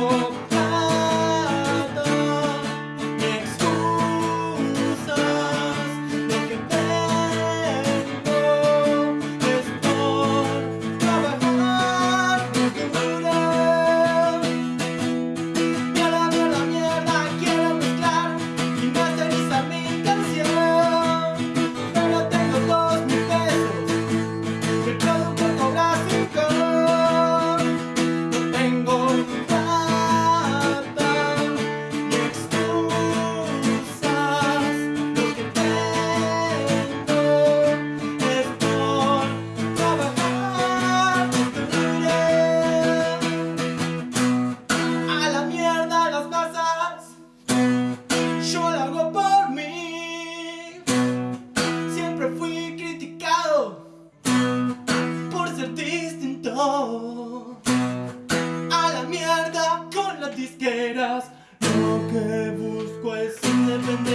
Oh. A la mierda con las disqueras. Lo que busco es independencia.